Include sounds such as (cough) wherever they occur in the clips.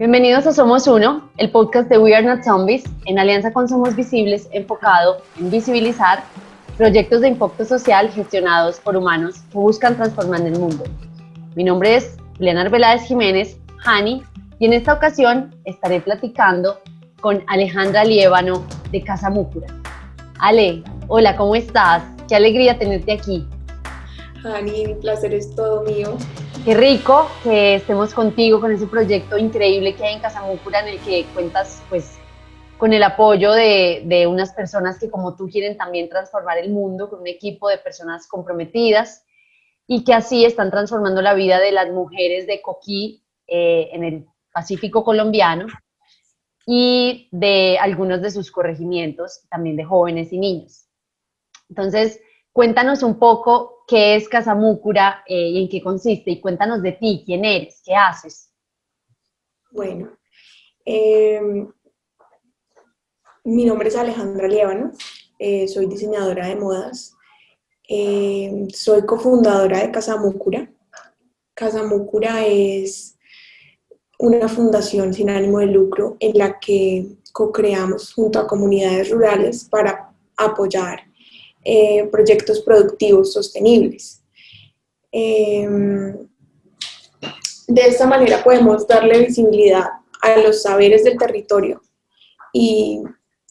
Bienvenidos a Somos Uno, el podcast de We Are Not Zombies, en alianza con Somos Visibles, enfocado en visibilizar proyectos de impacto social gestionados por humanos que buscan transformar el mundo. Mi nombre es Leonard Veláez Jiménez, Hani, y en esta ocasión estaré platicando con Alejandra Liébano de Casa Múcura. Ale, hola, ¿cómo estás? Qué alegría tenerte aquí. Hani, mi placer es todo mío. Qué rico que estemos contigo con ese proyecto increíble que hay en Casamúcura en el que cuentas pues con el apoyo de, de, unas personas que como tú quieren también transformar el mundo, con un equipo de personas comprometidas y que así están transformando la vida de las mujeres de Coquí eh, en el Pacífico colombiano y de algunos de sus corregimientos, también de jóvenes y niños. Entonces, cuéntanos un poco qué es Casamúcura eh, y en qué consiste, y cuéntanos de ti, quién eres, qué haces. Bueno, em, mi nombre es Alejandra Liébano, eh, soy diseñadora de modas, em, soy cofundadora de Casamúcura. Casamúcura es una fundación sin ánimo de lucro en la que co-creamos junto a comunidades rurales para apoyar eh, proyectos productivos sostenibles. Em, de esta manera podemos darle visibilidad a los saberes del territorio y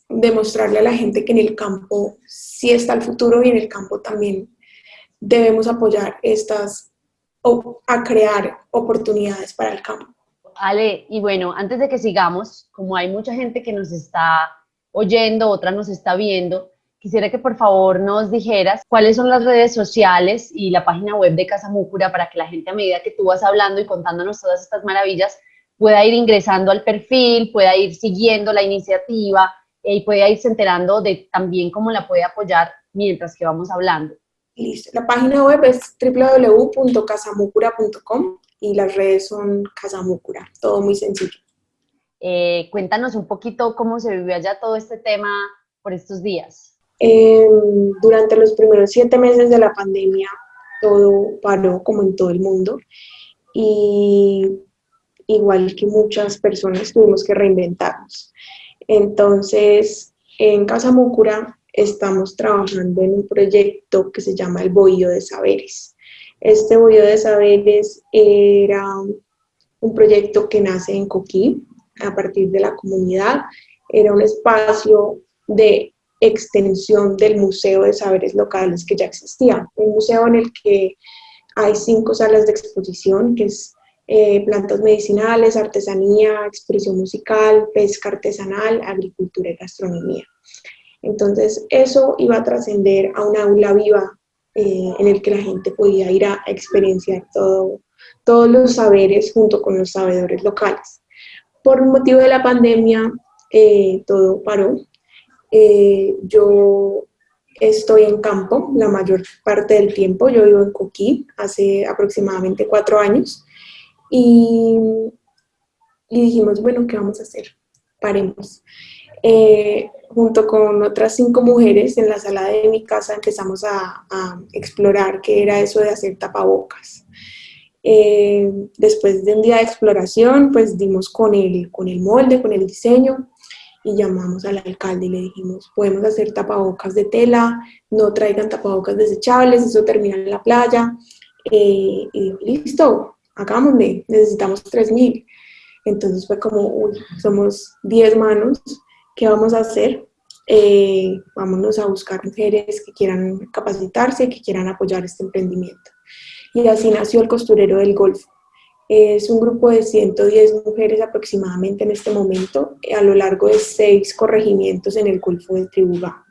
demostrarle a la gente que en el campo sí está el futuro y en el campo también debemos apoyar estas, o a crear oportunidades para el campo. Ale, y bueno, antes de que sigamos, como hay mucha gente que nos está oyendo, otra nos está viendo, Quisiera que por favor nos dijeras cuáles son las redes sociales y la página web de Casa Múcura para que la gente a medida que tú vas hablando y contándonos todas estas maravillas pueda ir ingresando al perfil, pueda ir siguiendo la iniciativa eh, y pueda irse enterando de también cómo la puede apoyar mientras que vamos hablando. Listo. La página web es www.casamucura.com y las redes son Casamucura, todo muy sencillo. Eh, cuéntanos un poquito cómo se vivió allá todo este tema por estos días. Em, durante los primeros siete meses de la pandemia, todo paró como en todo el mundo y igual que muchas personas tuvimos que reinventarnos. Entonces, en Casa Múcura estamos trabajando en un proyecto que se llama el Bohío de Saberes. Este Bohío de Saberes era un proyecto que nace en Coquí, a partir de la comunidad. Era un espacio de extensión del Museo de Saberes Locales que ya existía. Un museo en el que hay cinco salas de exposición, que es eh, plantas medicinales, artesanía, expresión musical, pesca artesanal, agricultura y gastronomía. Entonces, eso iba a trascender a una aula viva eh, en el que la gente podía ir a experienciar todo, todos los saberes junto con los sabedores locales. Por motivo de la pandemia, eh, todo paró, eh, yo estoy en campo la mayor parte del tiempo, yo vivo en Coquí hace aproximadamente cuatro años y, dijimos, bueno, ¿qué vamos a hacer? Paremos. Eh, junto con otras cinco mujeres en la sala de mi casa empezamos a, explorar qué era eso de hacer tapabocas. Eh, después de un día de exploración, pues dimos con el, con el molde, con el diseño, y llamamos al alcalde y le dijimos, podemos hacer tapabocas de tela, no traigan tapabocas desechables, eso termina en la playa. Eh, y dijo, listo, hagámosle, necesitamos 3.000. Entonces fue como, uy, somos 10 manos, ¿qué vamos a hacer? Eh, vámonos a buscar mujeres que quieran capacitarse, que quieran apoyar este emprendimiento. Y así nació el costurero del Golfo. Es un grupo de 110 mujeres aproximadamente en este momento, eh, a lo largo de seis corregimientos en el Golfo de Tribugá.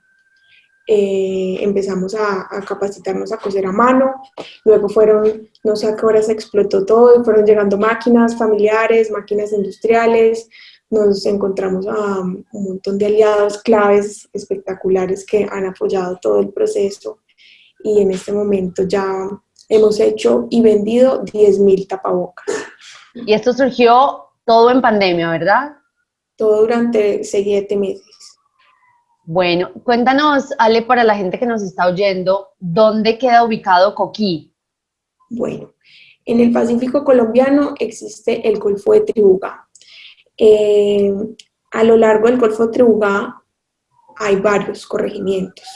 Eh, empezamos a, capacitarnos a coser a mano, luego fueron, no sé a qué hora se explotó todo, fueron llegando máquinas familiares, máquinas industriales, nos encontramos a un montón de aliados claves espectaculares que han apoyado todo el proceso y en este momento ya hemos hecho y vendido 10.000 tapabocas. Y esto surgió todo en pandemia, ¿verdad? Todo durante siete meses. Bueno, cuéntanos, Ale, para la gente que nos está oyendo, ¿dónde queda ubicado Coquí? Bueno, en el Pacífico colombiano existe el Golfo de Tribugá. Eh, a lo largo del Golfo de Tribugá hay varios corregimientos.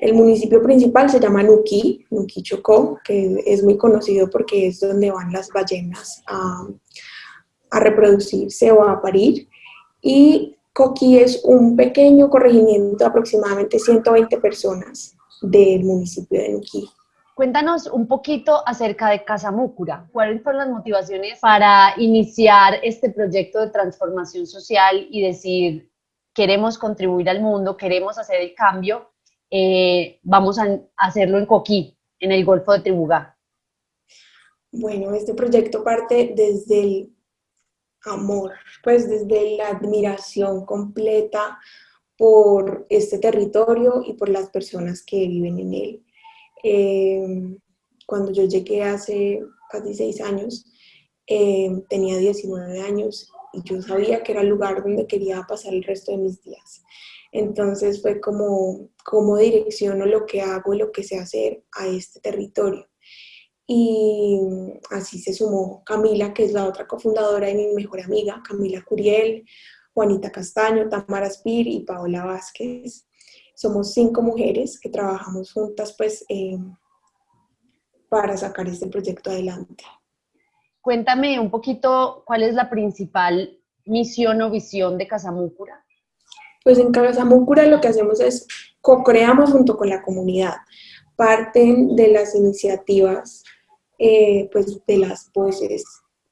El municipio principal se llama Nuquí, Nuquí Chocó, que es muy conocido porque es donde van las ballenas a, reproducirse o a parir. Y Coquí es un pequeño corregimiento de aproximadamente 120 personas del municipio de Nuquí. Cuéntanos un poquito acerca de Casa Múcura. ¿Cuáles fueron las motivaciones para iniciar este proyecto de transformación social y decir, queremos contribuir al mundo, queremos hacer el cambio, eh, vamos a hacerlo en Coquí, en el Golfo de Tribugá? Bueno, este proyecto parte desde el amor, pues desde la admiración completa por este territorio y por las personas que viven en él. Eh, cuando yo llegué hace casi seis años, eh, tenía 19 años y yo sabía que era el lugar donde quería pasar el resto de mis días. Entonces fue como, como direcciono lo que hago lo que sé hacer a este territorio. Y así se sumó Camila, que es la otra cofundadora y mi mejor amiga, Camila Curiel, Juanita Castaño, Tamara Spir y Paola Vázquez. Somos cinco mujeres que trabajamos juntas pues, eh, para sacar este proyecto adelante. Cuéntame un poquito cuál es la principal misión o visión de Casamúcura. Pues en Casamúcura lo que hacemos es co-creamos junto con la comunidad. Parten de las iniciativas eh, pues de las voces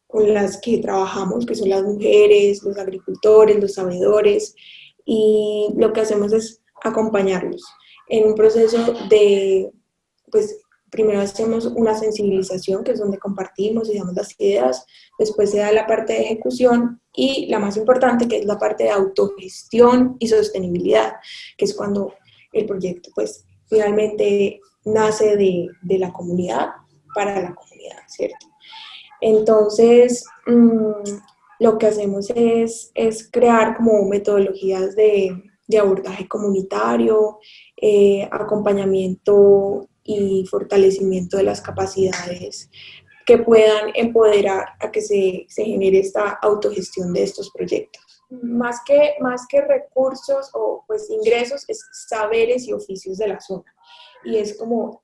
con las que trabajamos, que son las mujeres, los agricultores, los sabedores, y lo que hacemos es acompañarlos en un proceso de, pues primero hacemos una sensibilización, que es donde compartimos y damos las ideas, después se da la parte de ejecución y la más importante, que es la parte de autogestión y sostenibilidad, que es cuando el proyecto pues finalmente nace de, de la comunidad para la comunidad, ¿cierto? Entonces, mm, lo que hacemos es, es, crear como metodologías de, de abordaje comunitario, eh, acompañamiento y fortalecimiento de las capacidades que puedan empoderar a que se, se genere esta autogestión de estos proyectos. Más que, más que recursos o pues ingresos, es saberes y oficios de la zona. Y es como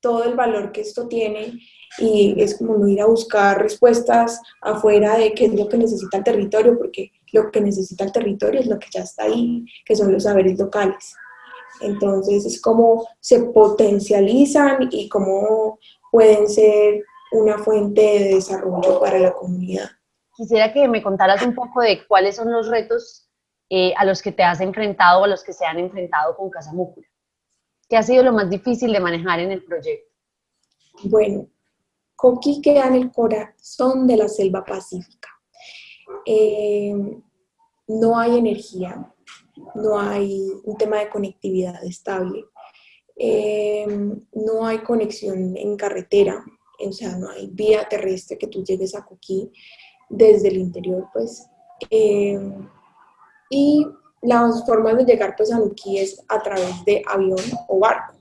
todo el valor que esto tiene y es como no ir a buscar respuestas afuera de qué es lo que necesita el territorio, porque lo que necesita el territorio es lo que ya está ahí, que son los saberes locales. Entonces es como se potencializan y cómo pueden ser una fuente de desarrollo para la comunidad. Quisiera que me contaras un poco de cuáles son los retos eh, a los que te has enfrentado o a los que se han enfrentado con Casa Múcura. ¿Qué ha sido lo más difícil de manejar en el proyecto? Bueno, Coqui queda en el corazón de la selva pacífica. Eh, no hay energía, no hay un tema de conectividad estable, eh, no hay conexión en carretera, o sea, no hay vía terrestre que tú llegues a Coquí desde el interior, pues. Eh, y las formas de llegar pues a Nuquí es a través de avión o barco.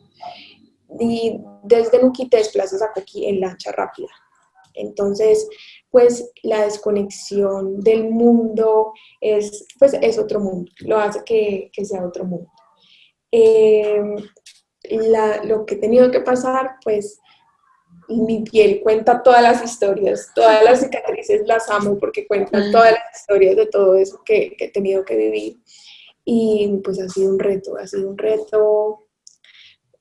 Y desde Nuquí te desplazas a Coquí en lancha rápida. Entonces, pues la desconexión del mundo es, pues, es otro mundo, lo hace que, que sea otro mundo. Eh, lo que he tenido que pasar, pues mi piel cuenta todas las historias, todas las cicatrices las amo porque cuentan todas las historias de todo eso que, que he tenido que vivir. Y pues ha sido un reto, ha sido un reto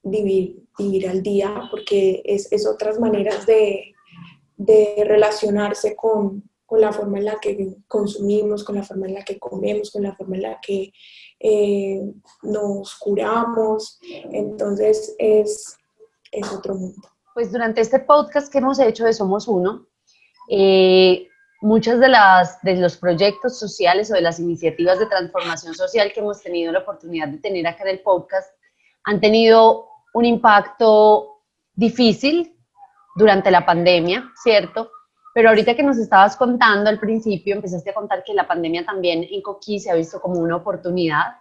vivir, vivir al día, porque es, es otras maneras de, de relacionarse con, con, la forma en la que consumimos, con la forma en la que comemos, con la forma en la que eh, nos curamos. Entonces es, es otro mundo. Pues durante este podcast que hemos hecho de Somos Uno, eh, muchas de, las, de los proyectos sociales o de las iniciativas de transformación social que hemos tenido la oportunidad de tener acá en el podcast han tenido un impacto difícil durante la pandemia, ¿cierto? Pero ahorita que nos estabas contando al principio, empezaste a contar que la pandemia también en Coquí se ha visto como una oportunidad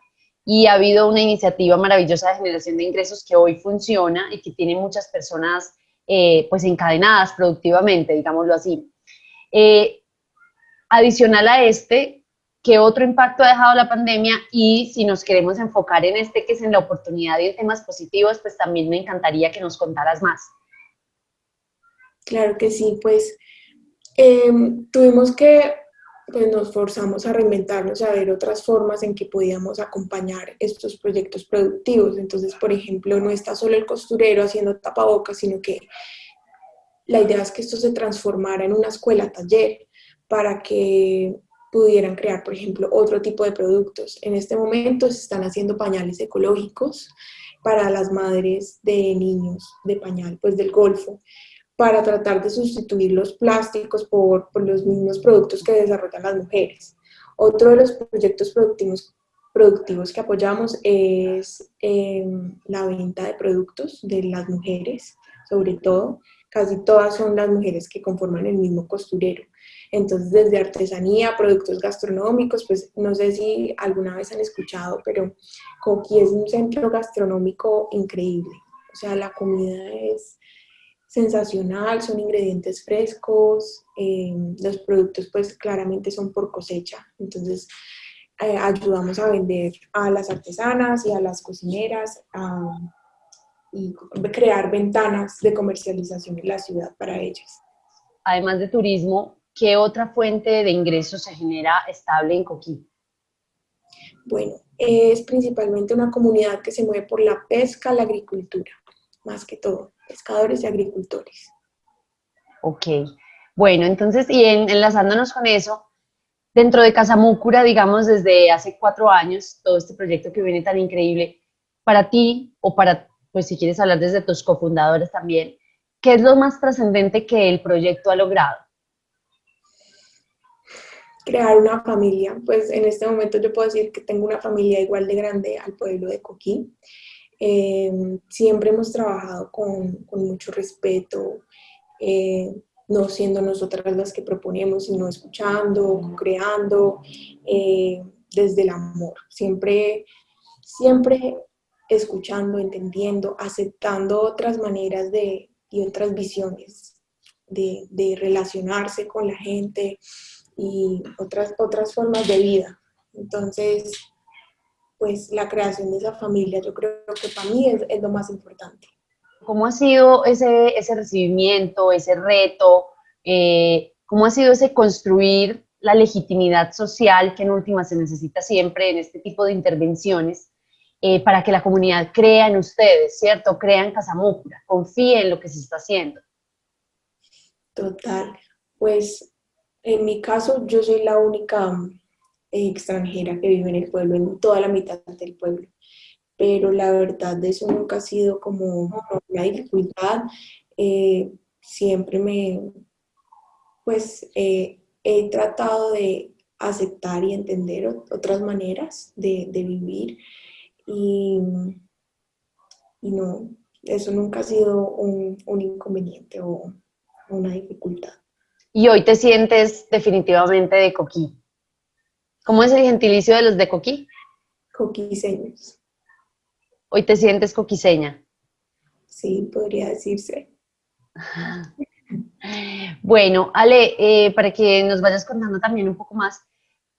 y ha habido una iniciativa maravillosa de generación de ingresos que hoy funciona y que tiene muchas personas eh, pues encadenadas productivamente, digámoslo así. Eh, Adicional a este, qué otro impacto ha dejado la pandemia y si nos queremos enfocar en este que es en la oportunidad y en temas positivos, pues también me encantaría que nos contaras más. Claro que sí, pues em, tuvimos que, pues nos forzamos a reinventarnos, a ver otras formas en que podíamos acompañar estos proyectos productivos. Entonces, por ejemplo, no está solo el costurero haciendo tapabocas, sino que la idea es que esto se transformara en una escuela taller para que pudieran crear, por ejemplo, otro tipo de productos. En este momento se están haciendo pañales ecológicos para las madres de niños de pañal, pues del Golfo, para tratar de sustituir los plásticos por, los mismos productos que desarrollan las mujeres. Otro de los proyectos productivos, productivos que apoyamos es em, la venta de productos de las mujeres, sobre todo. Casi todas son las mujeres que conforman el mismo costurero. Entonces, desde artesanía, productos gastronómicos, pues no sé si alguna vez han escuchado, pero Coqui es un centro gastronómico increíble. O sea, la comida es sensacional, son ingredientes frescos, eh, los productos pues claramente son por cosecha. Entonces, eh, ayudamos a vender a las artesanas y a las cocineras y crear ventanas de comercialización en la ciudad para ellas. Además de turismo, ¿qué otra fuente de ingresos se genera estable en Coquí? Bueno, es principalmente una comunidad que se mueve por la pesca, la agricultura, más que todo, pescadores y agricultores. Ok, bueno, entonces, y enlazándonos con eso, dentro de Casamúcura, digamos, desde hace cuatro años, todo este proyecto que viene tan increíble, para ti, o para, pues si quieres hablar desde tus cofundadores también, ¿qué es lo más trascendente que el proyecto ha logrado? crear una familia. Pues en este momento yo puedo decir que tengo una familia igual de grande al pueblo de Coquí. Em, siempre hemos trabajado con, mucho respeto, eh, no siendo nosotras las que proponemos, sino escuchando, creando, eh, desde el amor. Siempre, siempre escuchando, entendiendo, aceptando otras maneras de, y otras visiones de, de relacionarse con la gente, y otras, otras formas de vida. Entonces, pues la creación de esa familia yo creo que para mí es, es lo más importante. ¿Cómo ha sido ese, ese recibimiento, ese reto? Eh, ¿Cómo ha sido ese construir la legitimidad social que en última se necesita siempre en este tipo de intervenciones eh, para que la comunidad crea en ustedes, ¿cierto? Crea en Casamúcura, confíe en lo que se está haciendo. Total, pues en mi caso, yo soy la única extranjera que vive en el pueblo, en toda la mitad del pueblo. Pero la verdad de eso nunca ha sido como una dificultad. Eh, siempre me, pues, eh, he tratado de aceptar y entender otras maneras de, vivir y, no, eso nunca ha sido un, un inconveniente o una dificultad y hoy te sientes definitivamente de coquí. ¿Cómo es el gentilicio de los de coquí? Coquiseños. Hoy te sientes coquiseña. Sí, podría decirse. (laughs) Bueno, Ale, eh, para que nos vayas contando también un poco más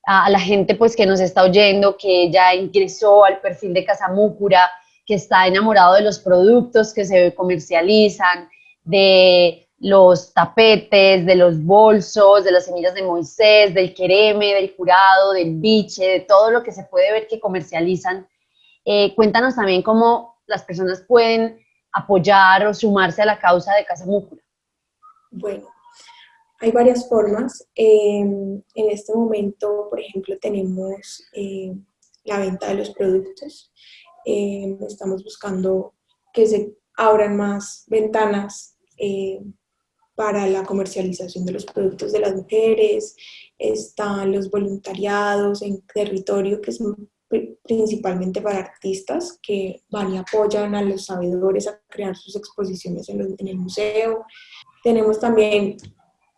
a, la gente pues que nos está oyendo, que ya ingresó al perfil de Casamúcura, que está enamorado de los productos que se comercializan, de los tapetes, de los bolsos, de las semillas de Moisés, del quereme, del curado, del biche, de todo lo que se puede ver que comercializan. Eh, cuéntanos también cómo las personas pueden apoyar o sumarse a la causa de Casa Múcura. Bueno, hay varias formas. Em, en este momento, por ejemplo, tenemos eh, la venta de los productos. Em, estamos buscando que se abran más ventanas eh, para la comercialización de los productos de las mujeres, están los voluntariados en territorio que es principalmente para artistas que van y apoyan a los sabedores a crear sus exposiciones en, el museo. Tenemos también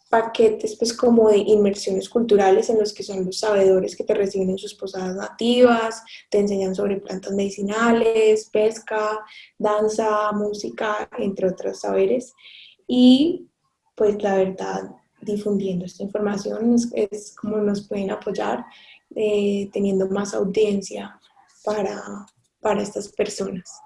paquetes pues como de inmersiones culturales en los que son los sabedores que te reciben en sus posadas nativas, te enseñan sobre plantas medicinales, pesca, danza, música, entre otros saberes. Y pues la verdad, difundiendo esta información, es, como nos pueden apoyar eh, teniendo más audiencia para, para estas personas.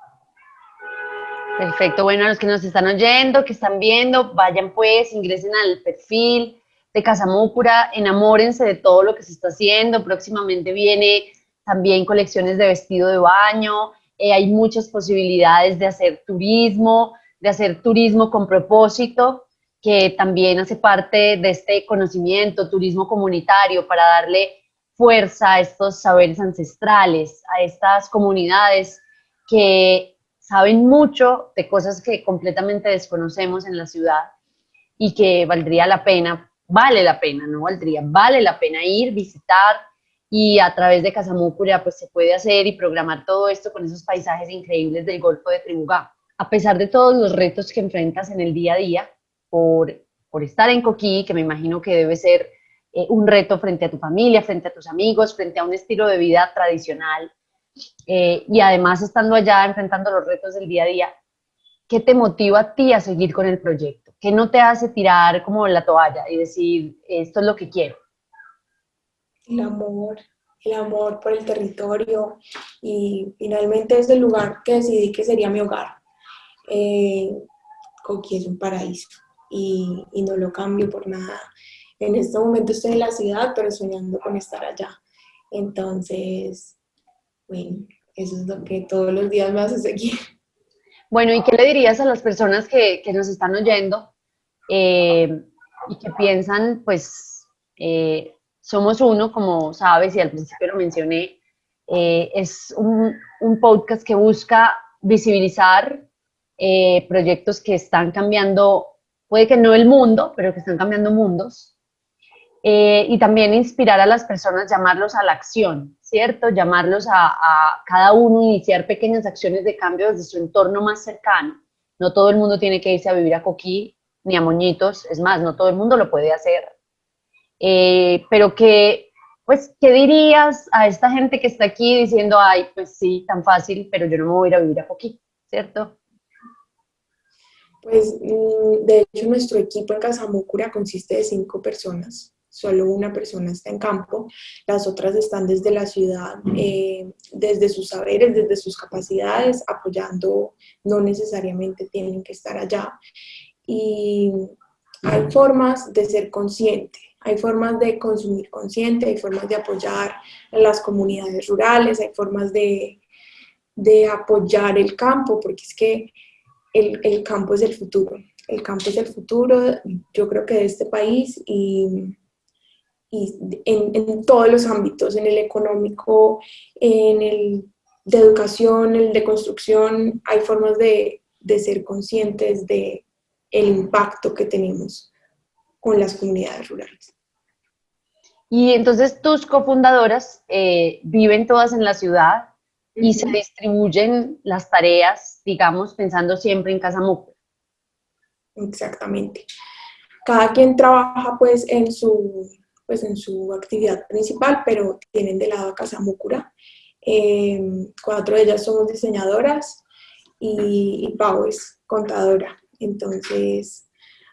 Perfecto, bueno, a los que nos están oyendo, que están viendo, vayan pues, ingresen al perfil de Casamúcura, enamórense de todo lo que se está haciendo, próximamente viene también colecciones de vestido de baño, eh, hay muchas posibilidades de hacer turismo, de hacer turismo con propósito, que también hace parte de este conocimiento, turismo comunitario, para darle fuerza a estos saberes ancestrales, a estas comunidades que saben mucho de cosas que completamente desconocemos en la ciudad y que valdría la pena, vale la pena, no valdría, vale la pena ir, visitar y a través de Casamúcura pues se puede hacer y programar todo esto con esos paisajes increíbles del Golfo de Trimugá. A pesar de todos los retos que enfrentas en el día a día por, estar en Coquí, que me imagino que debe ser eh, un reto frente a tu familia, frente a tus amigos, frente a un estilo de vida tradicional. Eh, y además estando allá enfrentando los retos del día a día, ¿qué te motiva a ti a seguir con el proyecto? ¿Qué no te hace tirar como la toalla y decir, esto es lo que quiero? El amor, el amor por el territorio y finalmente es el lugar que decidí que sería mi hogar. Eh, es un paraíso y, y no lo cambio por nada en este momento estoy en la ciudad, pero soñando con estar allá. Entonces, bueno, eso es lo que todos los días me hace seguir. Bueno, ¿y qué le dirías a las personas que, que nos están oyendo eh, y que piensan, pues, eh, somos uno, como sabes, y al principio lo mencioné, eh, es un, un, podcast que busca visibilizar proyectos que están cambiando, puede que no el mundo, pero que están cambiando mundos, eh, y también inspirar a las personas, llamarlos a la acción, ¿cierto? Llamarlos a, cada uno, iniciar pequeñas acciones de cambio desde su entorno más cercano. No todo el mundo tiene que irse a vivir a Coquí ni a Moñitos, es más, no todo el mundo lo puede hacer. Eh, pero que, pues, ¿qué dirías a esta gente que está aquí diciendo, ay, pues sí, tan fácil, pero yo no me voy a ir a vivir a Coquí, ¿cierto? Pues, mm, de hecho, nuestro equipo en Casamúcura consiste de cinco personas solo una persona está en campo, las otras están desde la ciudad, eh, desde sus saberes, desde sus capacidades, apoyando, no necesariamente tienen que estar allá. Y hay formas de ser consciente, hay formas de consumir consciente, hay formas de apoyar las comunidades rurales, hay formas de, de apoyar el campo, porque es que el, el campo es el futuro. El campo es el futuro, yo creo que de este país y y en, todos los ámbitos, en el económico, en el de educación, el de construcción, hay formas de, de ser conscientes de el impacto que tenemos con las comunidades rurales. Y entonces tus cofundadoras eh, viven todas en la ciudad y se distribuyen las tareas, digamos, pensando siempre en Casa. Exactamente. Cada quien trabaja pues en su, pues en su actividad principal, pero tienen de lado a Casa Múcura. Em, cuatro de ellas somos diseñadoras y, y Pau es contadora. Entonces,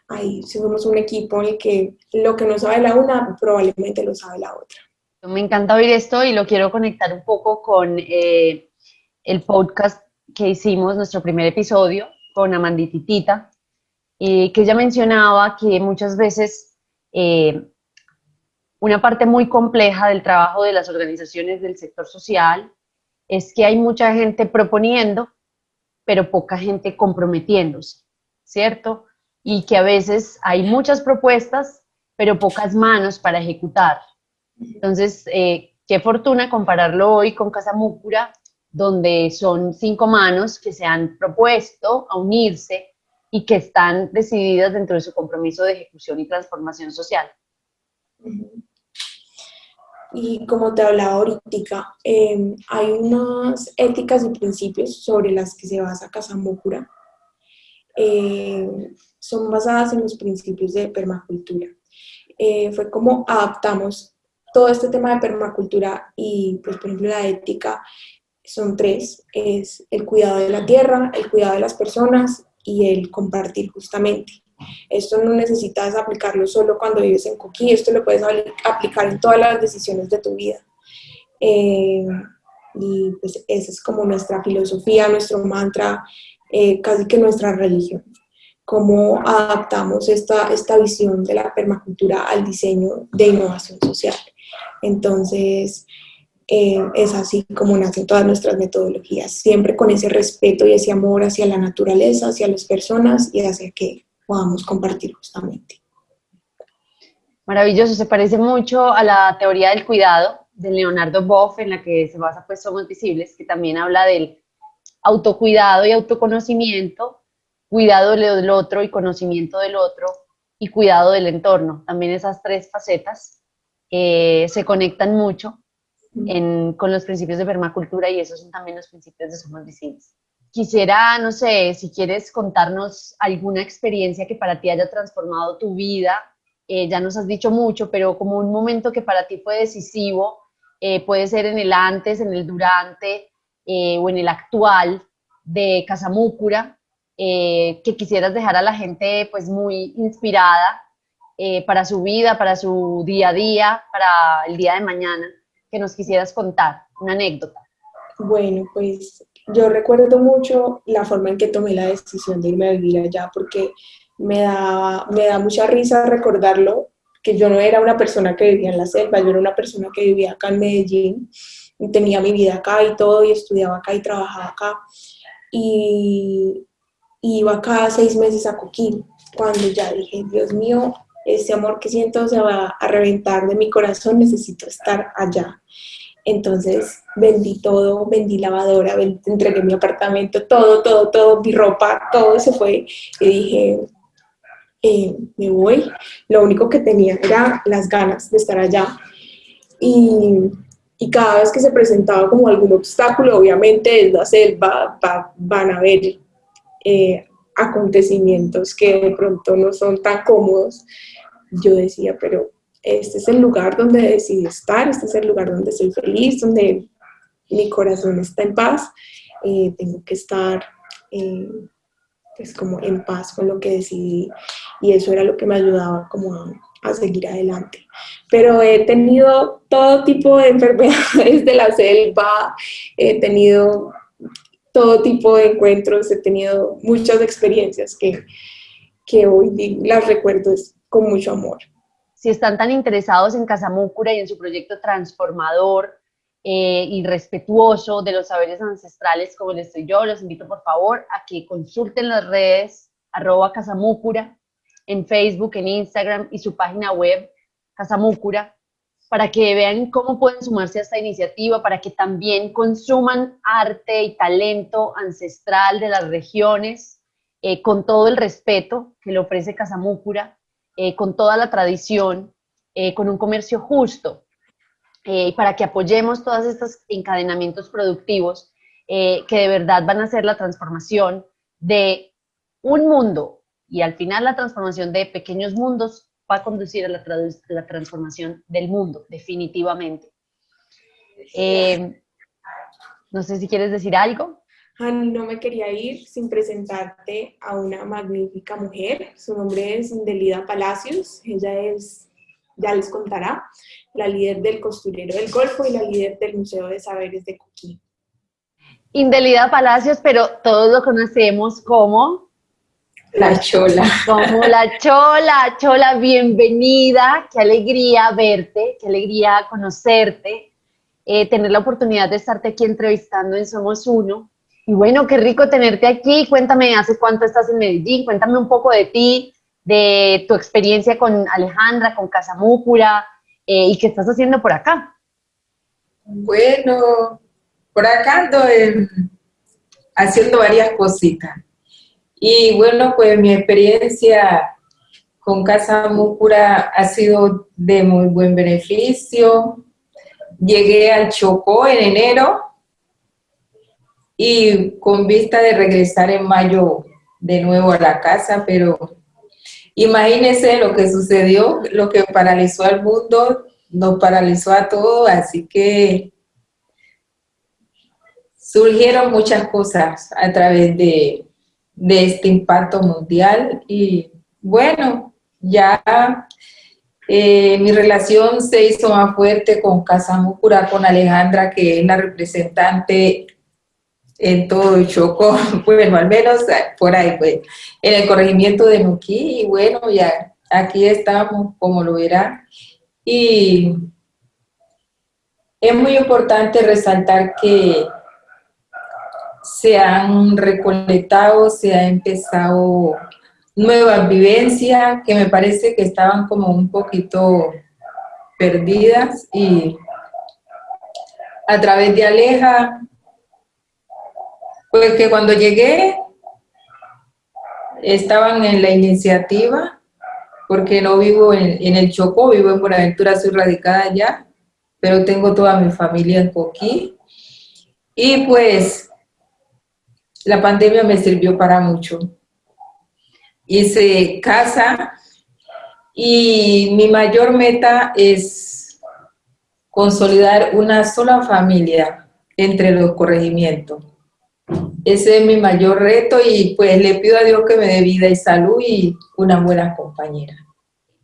ahí somos un equipo en el que lo que no sabe la una probablemente lo sabe la otra. Me encanta oír esto y lo quiero conectar un poco con eh, el podcast que hicimos, nuestro primer episodio, con Amandititita, eh, que ella mencionaba que muchas veces eh, una parte muy compleja del trabajo de las organizaciones del sector social es que hay mucha gente proponiendo, pero poca gente comprometiéndose, ¿cierto? Y que a veces hay muchas propuestas, pero pocas manos para ejecutar. Entonces, eh, qué fortuna compararlo hoy con Casa Múcura, donde son cinco manos que se han propuesto a unirse y que están decididas dentro de su compromiso de ejecución y transformación social. Y como te hablaba ahorita, em, hay unas éticas y principios sobre las que se basa Casamócura. Eh, son basadas en los principios de permacultura. Eh, fue como adaptamos todo este tema de permacultura y, pues, por ejemplo, la ética son tres. Es el cuidado de la tierra, el cuidado de las personas y el compartir justamente. Esto no necesitas aplicarlo solo cuando vives en Coquí, esto lo puedes aplicar en todas las decisiones de tu vida. Eh, y pues esa es como nuestra filosofía, nuestro mantra, eh, casi que nuestra religión. Cómo adaptamos esta, esta visión de la permacultura al diseño de innovación social. Entonces, eh, es así como nacen todas nuestras metodologías, siempre con ese respeto y ese amor hacia la naturaleza, hacia las personas y hacia que podamos compartir justamente. Maravilloso, se parece mucho a la teoría del cuidado de Leonardo Boff, en la que se basa pues Somos Visibles, que también habla del autocuidado y autoconocimiento, cuidado del otro y conocimiento del otro, y cuidado del entorno. También esas tres facetas eh, se conectan mucho con los principios de permacultura y esos son también los principios de Somos Visibles. Quisiera, no sé, si quieres contarnos alguna experiencia que para ti haya transformado tu vida, eh, ya nos has dicho mucho, pero como un momento que para ti fue decisivo, eh, puede ser en el antes, en el durante eh, o en el actual de Casamúcura, que quisieras dejar a la gente pues muy inspirada para su vida, para su día a día, para el día de mañana que nos quisieras contar, una anécdota. Bueno, pues yo recuerdo mucho la forma en que tomé la decisión de irme a vivir allá, porque me da, me da mucha risa recordarlo, que yo no era una persona que vivía en la selva, yo era una persona que vivía acá en Medellín, y tenía mi vida acá y todo, y estudiaba acá y trabajaba acá, y, iba cada seis meses a Coquín, cuando ya dije, Dios mío, ese amor que siento se va a reventar de mi corazón, necesito estar allá. Entonces vendí todo, vendí lavadora, entregué mi apartamento, todo, todo, todo, mi ropa, todo se fue. Y dije, eh, me voy. Lo único que tenía era las ganas de estar allá. Y, cada vez que se presentaba como algún obstáculo, obviamente en la selva van a haber eh, acontecimientos que de pronto no son tan cómodos, yo decía, pero este es el lugar donde decidí estar, este es el lugar donde soy feliz, donde mi corazón está en paz, eh, tengo que estar eh, pues como en paz con lo que decidí y eso era lo que me ayudaba como a, a seguir adelante. Pero he tenido todo tipo de (laughs) enfermedades de la selva, he tenido todo tipo de encuentros, he tenido muchas experiencias que, que hoy las recuerdo con mucho amor. Si están tan interesados en Casamúcura y en su proyecto transformador eh, y respetuoso de los saberes ancestrales como les estoy yo, los invito por favor a que consulten las redes arroba Casamúcura en Facebook, en Instagram y su página web Casamúcura para que vean cómo pueden sumarse a esta iniciativa, para que también consuman arte y talento ancestral de las regiones, eh, con todo el respeto que le ofrece Casamúcura, eh, con toda la tradición, eh, con un comercio justo, para que apoyemos todos estos encadenamientos productivos que de verdad van a ser la transformación de un mundo y al final la transformación de pequeños mundos va a conducir a la, transformación del mundo, definitivamente. Eh, no sé si quieres decir algo. no me quería ir sin presentarte a una magnífica mujer. Su nombre es Indelida Palacios. Ella es, ya les contará, la líder del Costurero del Golfo y la líder del Museo de Saberes de Coquí. Indelida Palacios, pero todos lo conocemos como la Chola. Como la Chola, Chola, bienvenida, qué alegría verte, qué alegría conocerte, eh, tener la oportunidad de estarte aquí entrevistando en Somos Uno. Y bueno, qué rico tenerte aquí, cuéntame, ¿hace cuánto estás en Medellín? Cuéntame un poco de ti, de tu experiencia con Alejandra, con Casamúcura, eh, y qué estás haciendo por acá. Bueno, por acá ando haciendo varias cositas. Y bueno, pues mi experiencia con Casa Múcura ha sido de muy buen beneficio. Llegué al Chocó en enero y con vista de regresar en mayo de nuevo a la casa, pero imagínense lo que sucedió, lo que paralizó al mundo, nos paralizó a todos, así que surgieron muchas cosas a través de, de este impacto mundial y bueno, ya eh, mi relación se hizo más fuerte con Casamucura, con Alejandra, que es la representante en todo Chocó, (laughs) bueno, al menos por ahí, pues, en el corregimiento de Nuquí, y bueno, ya aquí estamos, como lo verán, y es muy importante resaltar que se han recolectado, se ha empezado nuevas vivencias que me parece que estaban como un poquito perdidas y a través de Aleja pues que cuando llegué estaban en la iniciativa, porque no vivo en, el Chocó, vivo en Buenaventura, soy radicada allá, pero tengo toda mi familia en Coquí. Y pues la pandemia me sirvió para mucho. Hice casa y mi mayor meta es consolidar una sola familia entre los corregimientos ese es mi mayor reto y pues le pido a Dios que me dé vida y salud y una buena compañera.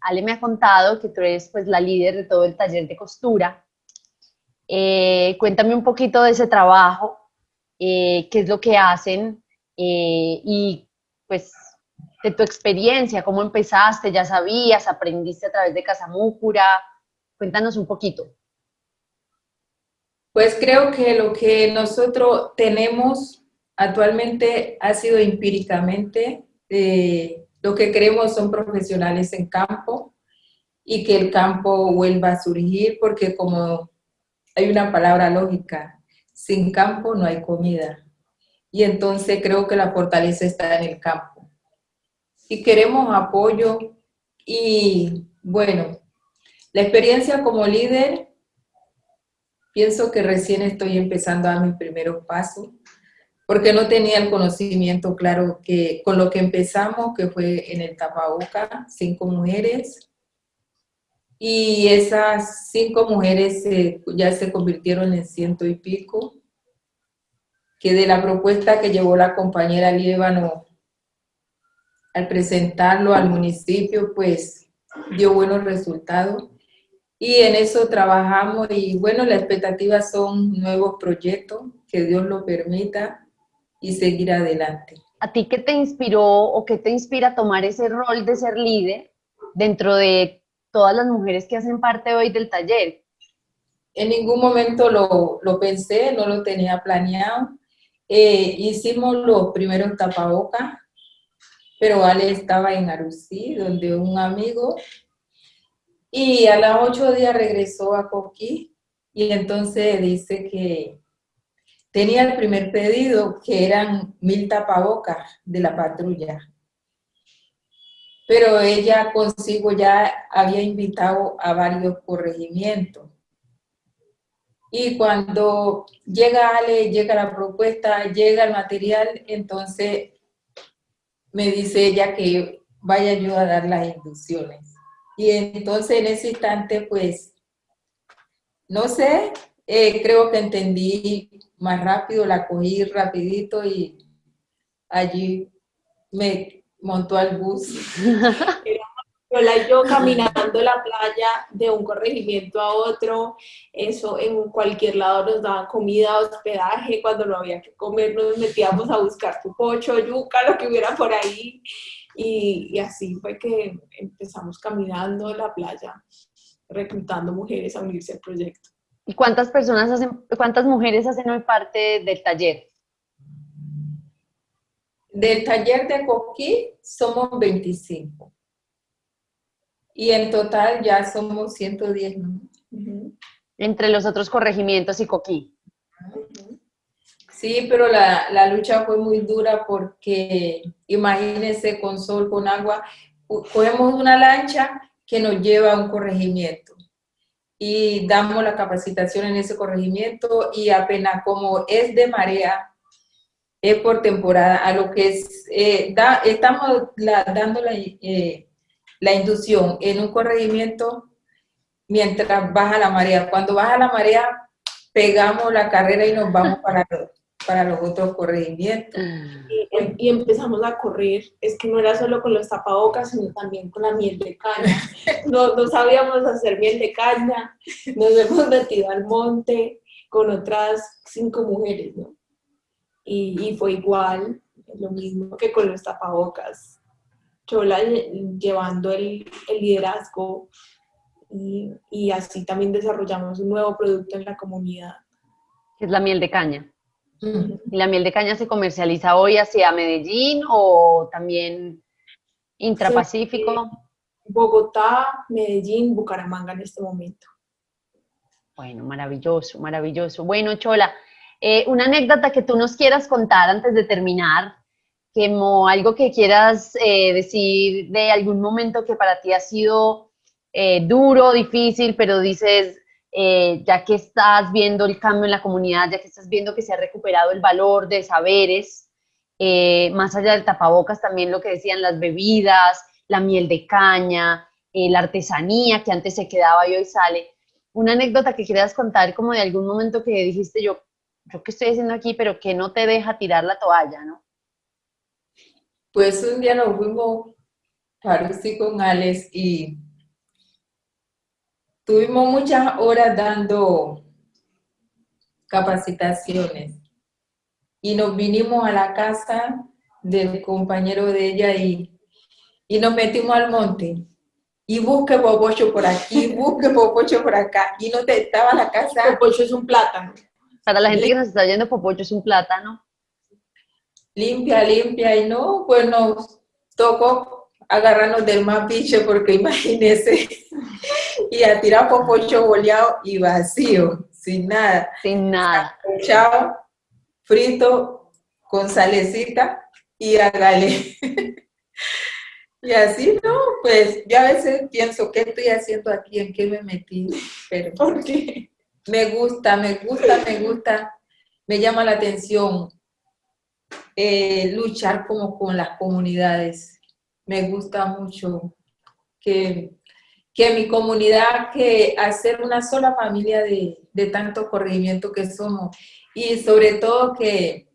Ale me ha contado que tú eres pues la líder de todo el taller de costura. Eh, cuéntame un poquito de ese trabajo, eh, qué es lo que hacen eh, y pues de tu experiencia, cómo empezaste, ya sabías, aprendiste a través de Casamúcura, cuéntanos un poquito. Pues creo que lo que nosotros tenemos Actualmente ha sido empíricamente, eh, lo que queremos son profesionales en campo y que el campo vuelva a surgir porque como hay una palabra lógica, sin campo no hay comida. Y entonces creo que la fortaleza está en el campo. Y queremos apoyo y bueno, la experiencia como líder, pienso que recién estoy empezando a mis primeros pasos porque no tenía el conocimiento claro que con lo que empezamos, que fue en el tapaboca, cinco mujeres, y esas cinco mujeres ya se convirtieron en ciento y pico, que de la propuesta que llevó la compañera Líbano al presentarlo al municipio, pues dio buenos resultados. Y en eso trabajamos y bueno, las expectativas son nuevos proyectos, que Dios lo permita, y seguir adelante. ¿A ti qué te inspiró o qué te inspira a tomar ese rol de ser líder dentro de todas las mujeres que hacen parte hoy del taller? En ningún momento lo, pensé, no lo tenía planeado. Eh, hicimos los primeros tapabocas, pero Ale estaba en Arusí, donde un amigo, y a los ocho días regresó a Coquí, y entonces dice que tenía el primer pedido, que eran mil tapabocas de la patrulla. Pero ella consigo ya había invitado a varios corregimientos. Y cuando llega Ale, llega la propuesta, llega el material, entonces me dice ella que vaya yo a dar las inducciones. Y entonces en ese instante, pues, no sé, eh, creo que entendí más rápido, la cogí rapidito y allí me montó al bus. (laughs) Y yo caminando la playa de un corregimiento a otro, eso en cualquier lado nos daban comida, hospedaje, cuando no había que comer nos metíamos a buscar tu pocho, yuca, lo que hubiera por ahí, y, y así fue que empezamos caminando la playa, reclutando mujeres a unirse al proyecto. ¿Y cuántas personas hacen, cuántas mujeres hacen hoy parte del taller? Del taller de Coquí somos 25. Y en total ya somos 110, ¿no? Entre los otros corregimientos y Coquí. Sí, pero la, la, lucha fue muy dura porque, imagínense, con sol, con agua, cogemos una lancha que nos lleva a un corregimiento y damos la capacitación en ese corregimiento y apenas como es de marea, es por temporada, a lo que es, eh, da, estamos dando la, eh, la inducción en un corregimiento mientras baja la marea. Cuando baja la marea, pegamos la carrera y nos vamos para, para los otros corregimientos. Y, y, empezamos a correr, es que no era solo con los tapabocas, sino también con la miel de caña. (laughs) No, no sabíamos hacer miel de caña, nos hemos metido al monte con otras cinco mujeres, ¿no? Y, y fue igual, lo mismo que con los tapabocas. Chola llevando el, el liderazgo y, y así también desarrollamos un nuevo producto en la comunidad. Es la miel de caña. ¿Y la miel de caña se comercializa hoy hacia Medellín o también intrapacífico? Bogotá, Medellín, Bucaramanga en este momento. Bueno, maravilloso, maravilloso. Bueno, Chola, eh, una anécdota que tú nos quieras contar antes de terminar, como algo que quieras eh, decir de algún momento que para ti ha sido eh, duro, difícil, pero dices, eh, ya que estás viendo el cambio en la comunidad, ya que estás viendo que se ha recuperado el valor de saberes, más allá del tapabocas, también lo que decían las bebidas, la miel de caña, la artesanía que antes se quedaba y hoy sale. Una anécdota que quieras contar como de algún momento que dijiste yo, yo qué estoy haciendo aquí, pero que no te deja tirar la toalla, ¿no? Pues un día nos fuimos para con Alex y Tuvimos muchas horas dando capacitaciones y nos vinimos a la casa del compañero de ella y, y nos metimos al monte y busque bobocho por aquí, busque bobocho por acá y no te estaba la casa. Popocho es un plátano. Para la gente que nos está oyendo, popocho es un plátano. Limpia, limpia y no, pues nos tocó agarrarnos del más bicho porque imagínese, y a tirar popocho boleado y vacío, sin nada. Sin nada. Chao, frito, con salecita y hágale. (laughs) y así, ¿no? Pues yo a veces pienso, ¿qué estoy haciendo aquí? ¿En qué me metí? Pero ¿Por qué? Me gusta, me gusta, me gusta, me llama la atención eh, luchar como con las comunidades. Me gusta mucho que, que mi comunidad, que hacer una sola familia de, de tanto corregimiento que somos y sobre todo que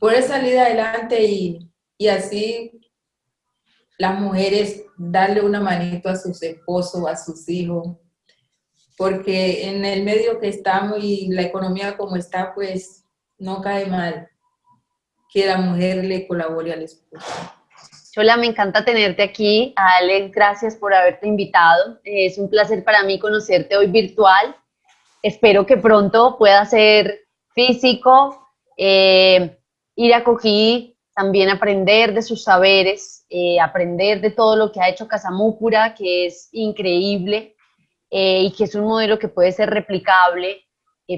poder salir adelante y, y así las mujeres darle una manito a sus esposos, a sus hijos, porque en el medio que estamos y la economía como está, pues no cae mal que la mujer le colabore al esposo. Chola, me encanta tenerte aquí. Alex, gracias por haberte invitado. Es un placer para mí conocerte hoy virtual. Espero que pronto pueda ser físico, eh, ir a Coquí, también aprender de sus saberes, eh, aprender de todo lo que ha hecho Casamúcura, que es increíble eh, y que es un modelo que puede ser replicable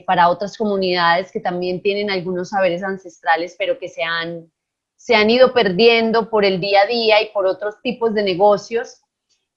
para otras comunidades que también tienen algunos saberes ancestrales, pero que se han se han ido perdiendo por el día a día y por otros tipos de negocios,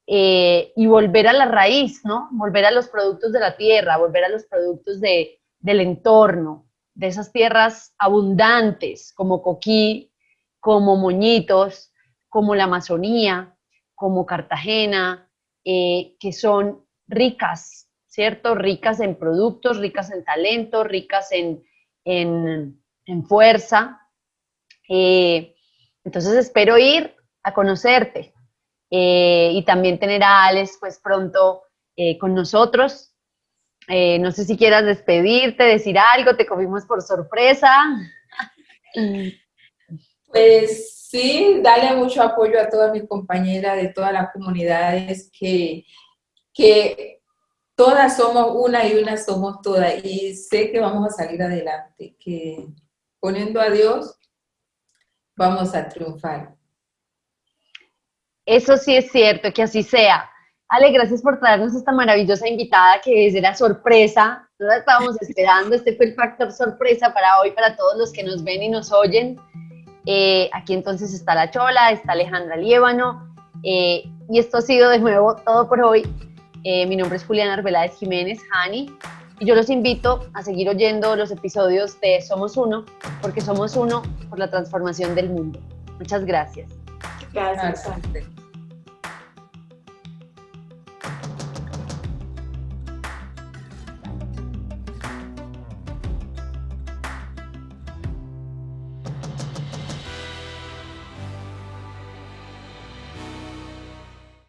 eh, y volver a la raíz, ¿no? Volver a los productos de la tierra, volver a los productos de, del entorno, de esas tierras abundantes como Coquí, como Moñitos, como la Amazonía, como Cartagena, eh, que son ricas, ¿cierto? Ricas en productos, ricas en talento, ricas en, en, en fuerza, eh, entonces espero ir a conocerte eh, y también tener a Alex pues pronto eh, con nosotros. no sé si quieras despedirte, decir algo, te comimos por sorpresa. Pues sí, darle mucho apoyo a todas mis compañeras de todas las comunidades que, que todas somos una y una somos todas y sé que vamos a salir adelante, que poniendo a Dios vamos a triunfar. Eso sí es cierto, que así sea. Ale, gracias por traernos esta maravillosa invitada que es la sorpresa. No la estábamos (laughs) esperando. Este fue el factor sorpresa para hoy, para todos los que nos ven y nos oyen. Eh, aquí entonces está La Chola, está Alejandra Liébano. Eh, y esto ha sido de nuevo todo por hoy. Eh, mi nombre es Juliana Arbeláez Jiménez, Hani. Y yo los invito a seguir oyendo los episodios de Somos Uno, porque somos uno por la transformación del mundo. Muchas gracias. Gracias. gracias.